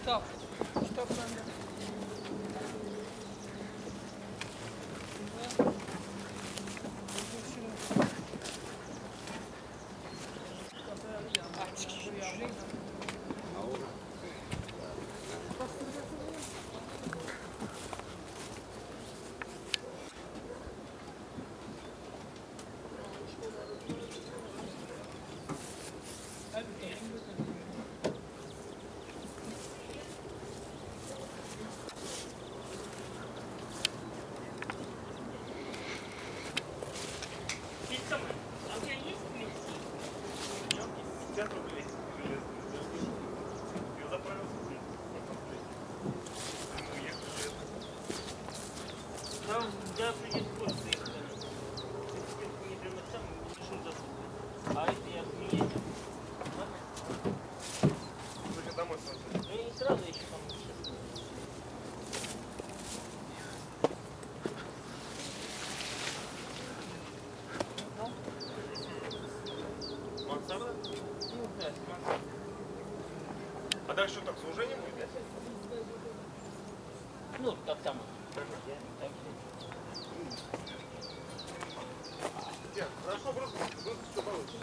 Kitap. Kitap bende. Açık. А это я. Ладно? Только домой сразу. Ну и не сразу еще там сейчас. Мансарда? Ну да, смотри. А дальше что, так служение будет, да? Ну, как там. Нет, хорошо, просто, просто все получится.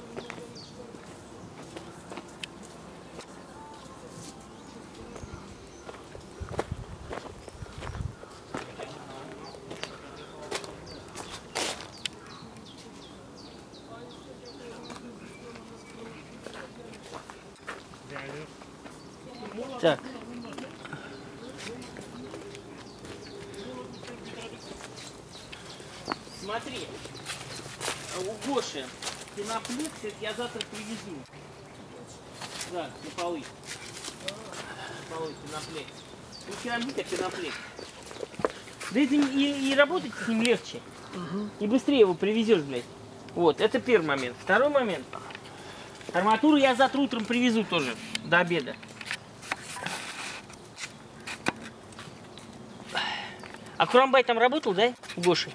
Так. Смотри, у Гоши пеноплекс, это я завтра привезу. Да, на полы. На полы пеноплекс. Ну, керамика пеноплекс. Да это и, и работать с ним легче. И быстрее его привезешь, блядь. Вот, это первый момент. Второй момент. Арматуру я завтра утром привезу тоже, до обеда. А Курамбай там работал, да, у Гоши?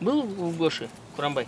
Был у Гоши Курамбай?